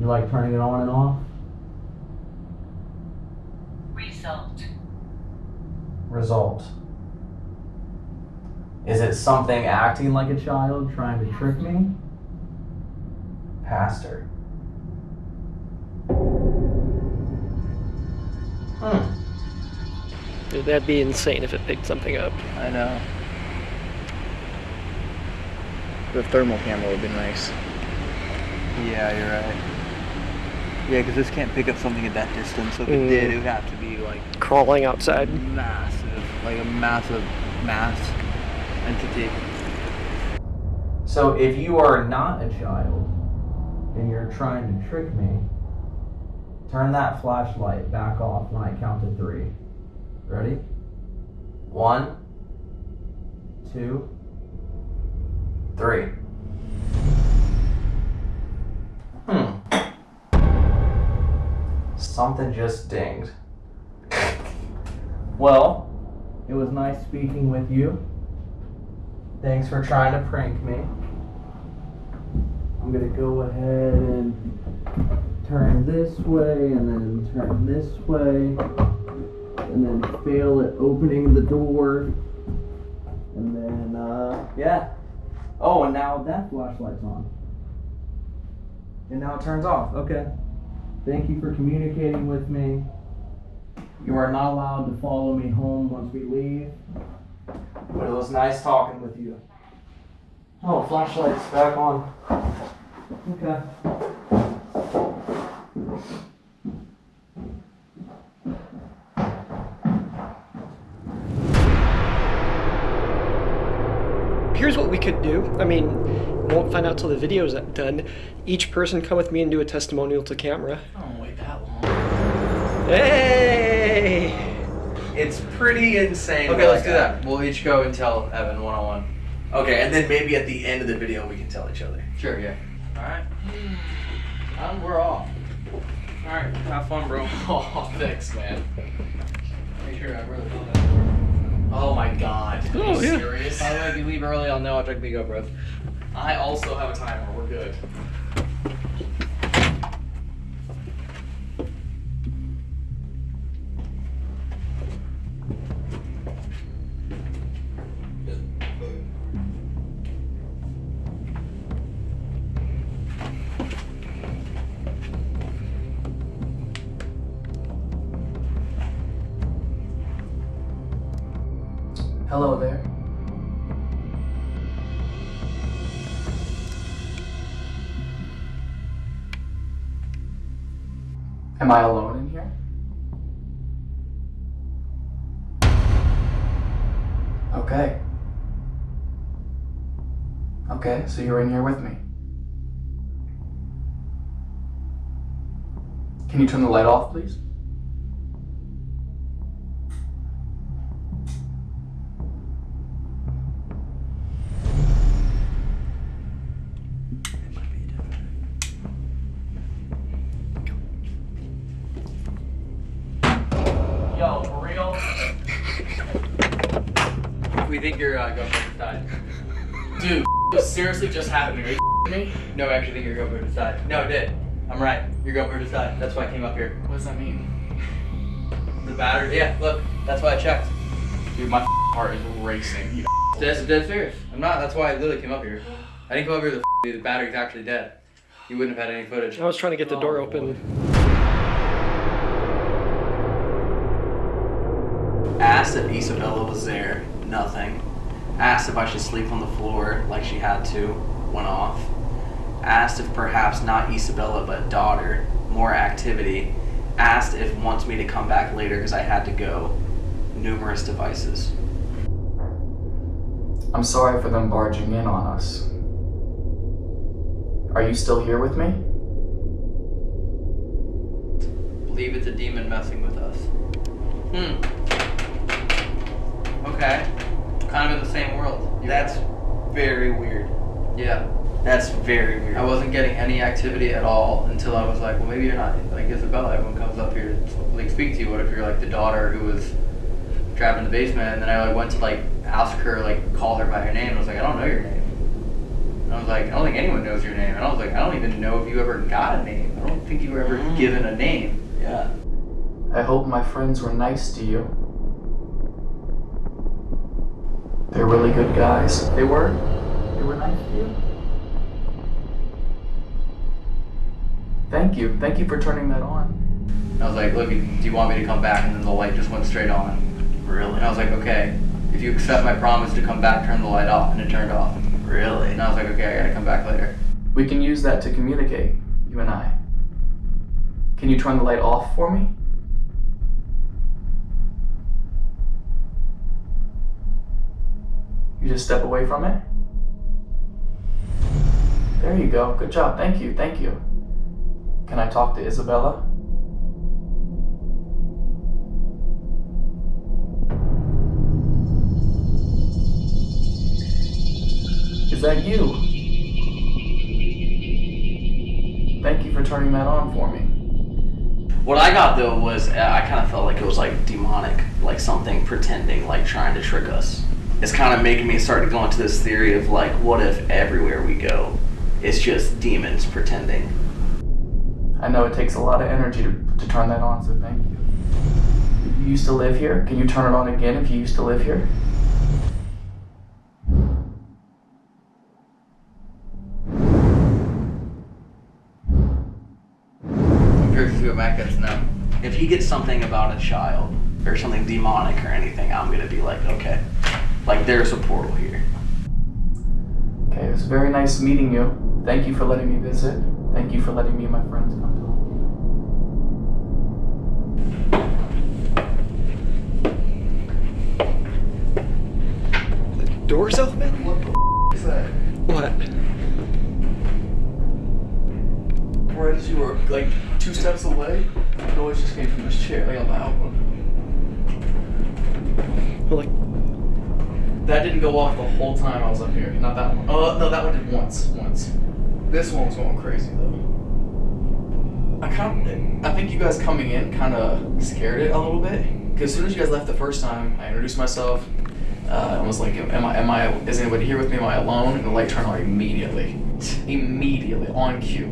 You like turning it on and off? Result. Result. Is it something acting like a child trying to trick me? Pastor. Hmm. Dude, that'd be insane if it picked something up. I know. The thermal camera would be nice. Yeah, you're right. Yeah, because this can't pick up something at that distance. So if it Mm. did, it would have to be like Crawling outside. massive, like a massive mass entity. So if you are not a child and you're trying to trick me, turn that flashlight back off when I count to three. Ready? One, two, three. Hmm. Something just dinged. (laughs) Well, it was nice speaking with you. Thanks for trying to prank me. I'm gonna go ahead and turn this way and then turn this way and then fail at opening the door. And then, uh, yeah. Oh, and now that flashlight's on. And now it turns off. Okay. Thank you for communicating with me. You are not allowed to follow me home once we leave. But it was nice talking with you. Oh, flashlight's back on. Okay. Here's what we could do. I mean, won't find out till the video's done. Each person come with me and do a testimonial to camera. Oh, wait that long. Hey! It's pretty insane. Okay, let's do that. We'll each go and tell Evan one on one. Okay, and then maybe at the end of the video we can tell each other. Sure, yeah. Alright. Um, we're off. Alright, have fun, bro. (laughs) Oh, thanks, man. Make sure I really know that. Oh my god. Are Oh, you yeah. serious? By the way, if you leave early, I'll know I'll check the GoPros. I also have a timer. We're good. So you're in here with me. Can you turn the light off, please? seriously just happened. Are you me? No, I actually, think your GoPro died. No, it did. I'm right. Your GoPro died. That's why I came up here. What does that mean? The battery. Yeah, look. That's why I checked. Dude, my (laughs) heart is racing. You (laughs) that's dead serious. I'm not. That's why I literally came up here. I didn't come up here with the, the battery's actually dead. You wouldn't have had any footage. I was trying to get the oh, door open. Asked if Isabella was there. Nothing. Asked if I should sleep on the floor like she had to. Went off. Asked if perhaps not Isabella but daughter. More activity. Asked if wants me to come back later because I had to go. Numerous devices. I'm sorry for them barging in on us. Are you still here with me? Believe it's a demon messing with us. Hmm. Okay. Kind of in the same world. That's very weird. Yeah. That's very weird. I wasn't getting any activity at all until I was like, well, maybe you're not like Isabella. Everyone comes up here to like speak to you. What if you're like the daughter who was trapped in the basement? And then I like went to like ask her, like call her by her name. And I was like, I don't know your name. And I was like, I don't think anyone knows your name. And I was like, I don't even know if you ever got a name. I don't think you were ever mm. given a name. Yeah. I hope my friends were nice to you. They're really good guys. They were? They were nice to you? Thank you. Thank you for turning that on. I was like, look, do you want me to come back? And then the light just went straight on. Really? And I was like, okay, if you accept my promise to come back, turn the light off. And it turned off. Really? And I was like, okay, I gotta come back later. We can use that to communicate, you and I. Can you turn the light off for me? You just step away from it? There you go. Good job. Thank you. Thank you. Can I talk to Isabella? Is that you? Thank you for turning that on for me. What I got though was uh, I kind of felt like it was like demonic, like something pretending, like trying to trick us. It's kind of making me start to go into this theory of like, what if everywhere we go, it's just demons pretending? I know it takes a lot of energy to, to turn that on, so thank you. You used to live here? Can you turn it on again if you used to live here? I'm curious to see what Matt gets now. If he gets something about a child or something demonic or anything, I'm gonna be like, okay, like there's a portal here. Okay, it was very nice meeting you. Thank you for letting me visit. Thank you for letting me and my friends come to The Doors open? What the is that? What? Right as you were like two steps away, the noise just came from this chair, like a loud one. Like, That didn't go off the whole time I was up here. Not that one. Oh no, that one did once. Once. This one was going crazy though. I kind of, I think you guys coming in kind of scared it a little bit. Because as soon as you guys left the first time, I introduced myself. Uh, and was like, am I, am I, is anybody here with me? Am I alone? And the light turned on immediately. (laughs) Immediately, on cue.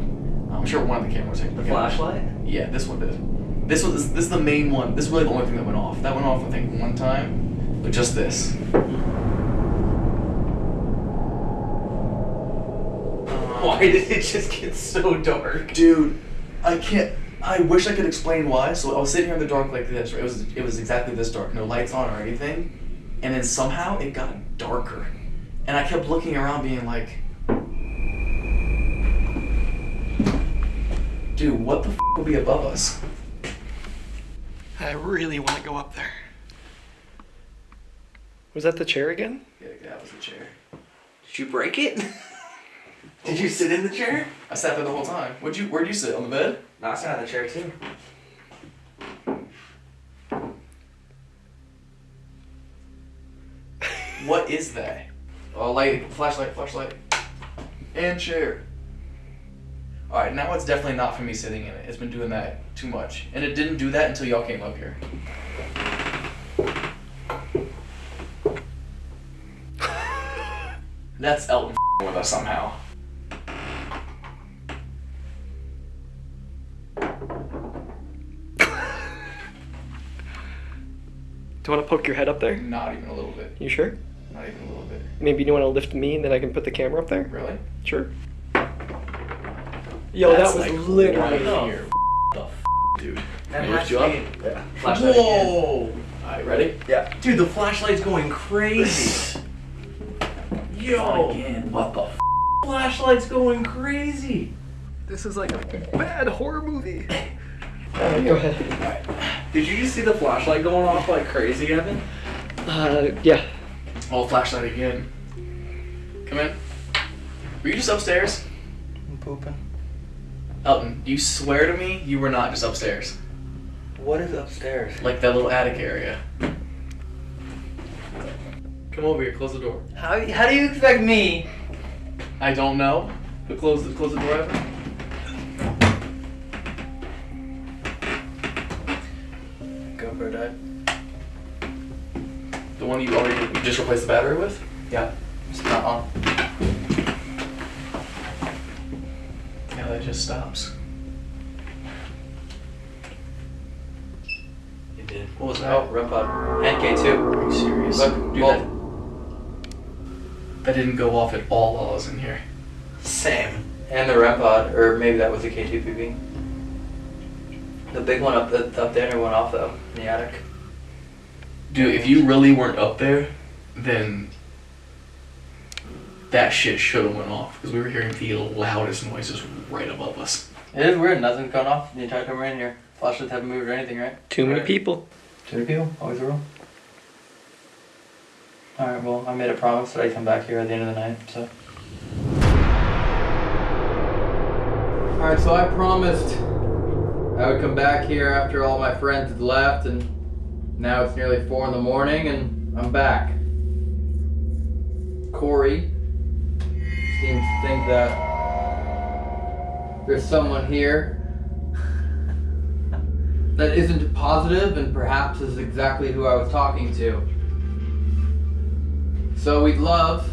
I'm sure one of the cameras hit The flashlight? Yeah, this one did. This was this is the main one. This is really the only thing that went off. That went off I think one time, but just this. Why did it just get so dark? Dude, I can't. I wish I could explain why. So I was sitting here in the dark like this. Right? It was it was exactly this dark, no lights on or anything. And then somehow it got darker, and I kept looking around, being like, "Dude, what the f- will be above us?" I really want to go up there. Was that the chair again? Yeah, that was the chair. Did you break it? (laughs) Did you sit in the chair? I sat there the whole time. Where'd you Where'd you sit on the bed? No, I sat in the chair too. What is that? Oh, light, flashlight, flashlight, and chair. All right, now it's definitely not for me sitting in it. It's been doing that too much, and it didn't do that until y'all came up here. (laughs) That's Elton with us somehow. Do you want to poke your head up there? Not even a little bit. You sure? Not even a little bit. Maybe you want to lift me and then I can put the camera up there? Really? Sure. Yo, That's that was like literally. right here. The f- dude. That lift you up? Yeah. Flashlight Whoa! Alright, ready? Yeah. Dude, the flashlight's going crazy. Yo! What the f? Flashlight's going crazy. This is like a bad horror movie. (laughs) Uh, go ahead. Did you just see the flashlight going off like crazy, Evan? Uh, yeah. Oh, flashlight again. Come in. Were you just upstairs? I'm pooping. Elton, you swear to me you were not just upstairs. What is upstairs? Like that little attic area. Come over here, close the door. How, how do you expect me? I don't know. But close the close the door Evan. You already you just replaced the battery with? Yeah. It's not on. Yeah, that just stops. It did. What was that? Oh, REM pod. NK2. Are you serious? Look, Dude, well- that, that didn't go off at all while I was in here. Same. And the REM pod, or maybe that was the K2PB. The big one up the up there went off though in the attic. Dude, if you really weren't up there, then that shit should have went off because we were hearing the loudest noises right above us. It is weird. Nothing's going off the entire time we're in here. Flashlights haven't moved or anything, right? Too many Right. people. Too many people. Always a rule. All right. Well, I made a promise that I'd come back here at the end of the night. So. Alright, so I promised I would come back here after all my friends had left, and now it's nearly 4 in the morning, and I'm back. Corey seems to think that there's someone here (laughs) that isn't positive and perhaps is exactly who I was talking to. So we'd love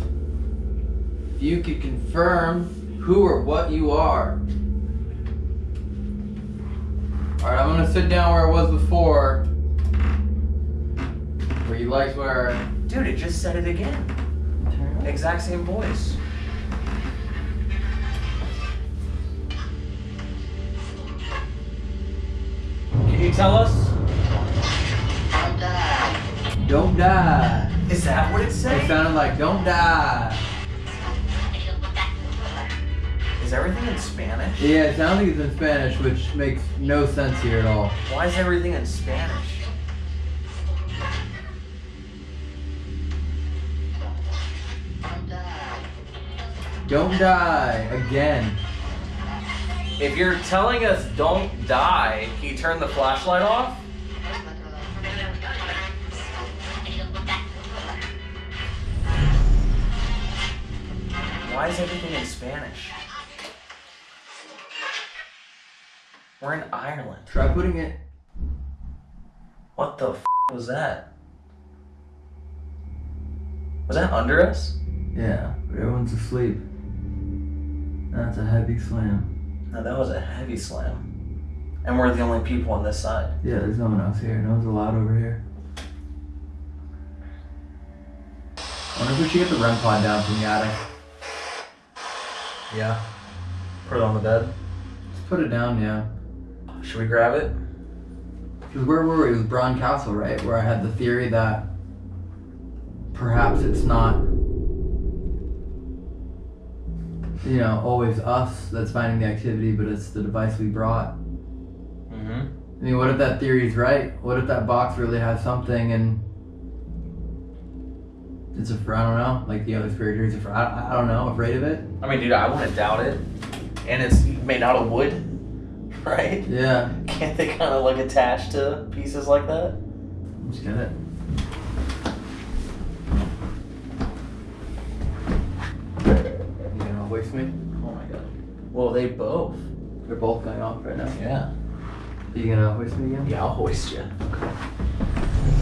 if you could confirm who or what you are. Alright, I'm gonna sit down where I was before. Where you liked where Dude, it just said it again. Exact same voice. Can you tell us? Don't die. Don't die. Is that what it said? It sounded like don't die. Is everything in Spanish? Yeah, it sounds like it's in Spanish, which makes no sense here at all. Why is everything in Spanish? Don't die again. If you're telling us don't die, can you turn the flashlight off? Why is everything in Spanish? We're in Ireland. Try putting it. What the f was that? Was that under us? Yeah, but everyone's asleep. That's a heavy slam. No, that was a heavy slam. And we're the only people on this side. Yeah, there's no one else here. No one's allowed over here. I wonder if we should get the REM pod down from the attic. Yeah. Put it on the bed. Just put it down, yeah. Should we grab it? Because where were we? It was Braun Castle, right? Where I had the theory that perhaps it's not, you know, always us that's finding the activity, but it's the device we brought. Mm-hmm. I mean, what if that theory's right? What if that box really has something and it's a, I don't know, like the other spirit theories, afraid, I, I don't know, afraid of it? I mean, dude, I wouldn't doubt it. And it's made out of wood, (laughs) right? Yeah, Can't they kind of like attach to pieces like that? I'm just it. You gonna me? Oh my god. Well, they both. They're both going off right now. Yeah. You gonna hoist me again? Yeah, I'll hoist you.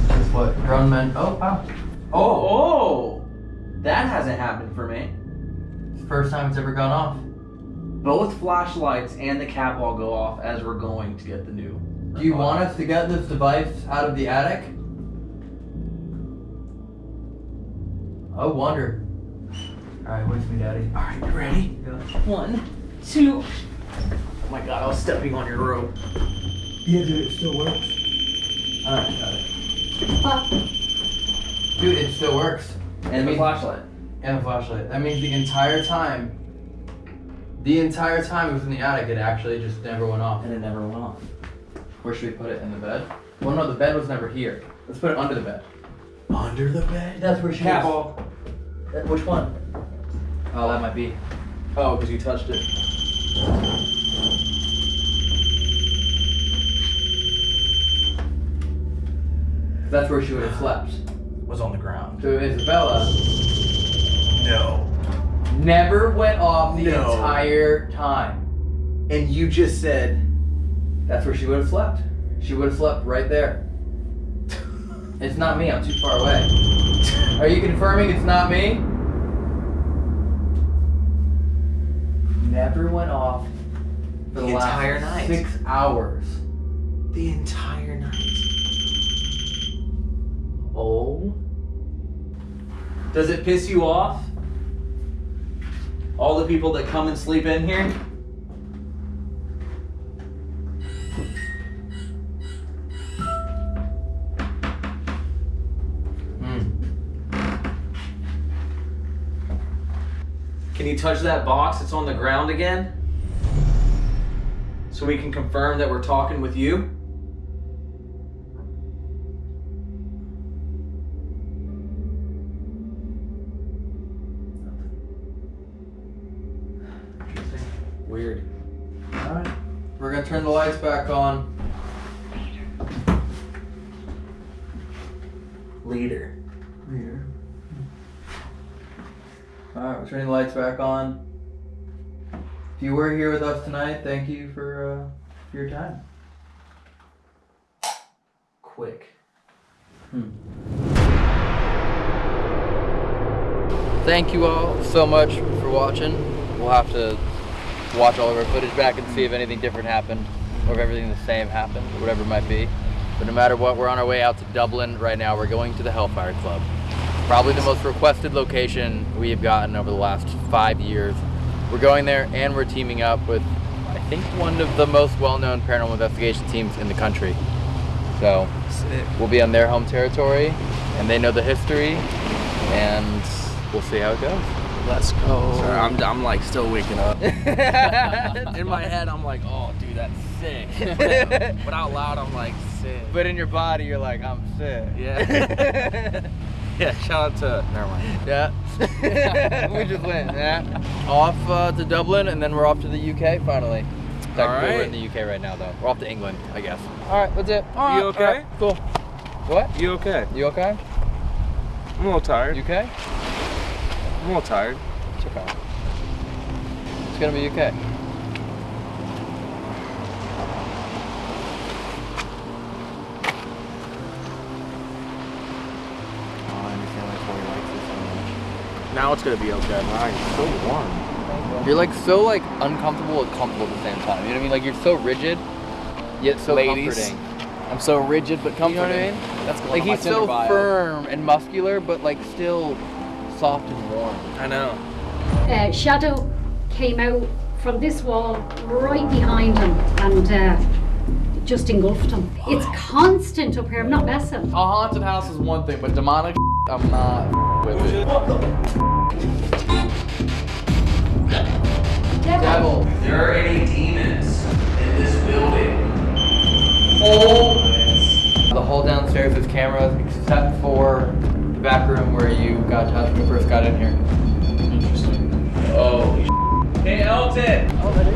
That's what grown men. Oh, wow. Oh, oh! That hasn't happened for me. It's the first time it's ever gone off. Both flashlights and the cap all go off as we're going to get the new. Do you want us to get this device out of the attic? I wonder. Alright, hoist me, daddy. Alright, you ready? Yeah. One, two. Oh my god, I was stepping on your rope. Yeah, dude, it still works. Alright, got it. Dude, it still works. And the flashlight. And the flashlight. That means the entire time, the entire time it was in the attic, it actually just never went off. And it never went off. Where should we put it? In the bed? Well, no, the bed was never here. Let's put it under the bed. Under the bed? That's where she Cap. was. Which one? Oh, that might be. Oh, because you touched it. That's where she would have slept. Was on the ground. So Isabella No. never went off the No. entire time. And you just said that's where she would have slept. She would have slept right there. It's not me, I'm too far away. Are you confirming it's not me? Never went off for the, The last entire night. six hours. The entire night. Oh. Does it piss you off? All the people that come and sleep in here? Can you touch that box that's on the ground again? So we can confirm that we're talking with you? Weird. Alright. We're gonna turn the lights back on. Leader. Leader. Alright, we're turning the lights back on. If you were here with us tonight, thank you for, uh, for your time. Quick. Hmm. Thank you all so much for watching. We'll have to watch all of our footage back and see if anything different happened or if everything the same happened whatever it might be. But no matter what, we're on our way out to Dublin right now. We're going to the Hellfire Club. Probably the most requested location we have gotten over the last five years. We're going there and we're teaming up with, I think, one of the most well-known paranormal investigation teams in the country. So we'll be on their home territory and they know the history and we'll see how it goes. Let's go. Sorry, I'm, I'm like still waking up. (laughs) in my head, I'm like, oh, dude, that's sick. (laughs) but out loud, I'm like, sick. But in your body, you're like, I'm sick. Yeah. (laughs) yeah, shout out to. Never mind. Yeah. (laughs) we just went. Yeah. Off uh, to Dublin, and then we're off to the UK finally. Technically, we're in the UK right now, though. We're off to England, I guess. All right, that's it. All right, You okay? all right, cool. What? You okay? You okay? I'm a little tired. You okay? I'm a little tired. It's okay. It's gonna be okay. Now it's gonna be okay. Man, it's so warm. You're like so like uncomfortable and comfortable at the same time. You know what I mean? Like you're so rigid, yet so Ladies, comforting. I'm so rigid but You know what. I mean? That's going Like he's so bio. firm and muscular, but like still soft and warm. I know. uh, shadow came out from this wall right behind him and uh, just engulfed him. It's constant up here. I'm not messing. A haunted house is one thing, but demonic I'm not with it. Devil. There are any demons in this building? Oh. The whole downstairs is cameras except for the back room where you got touched when you first got in here. Interesting. Oh, Hey, Elton! Oh,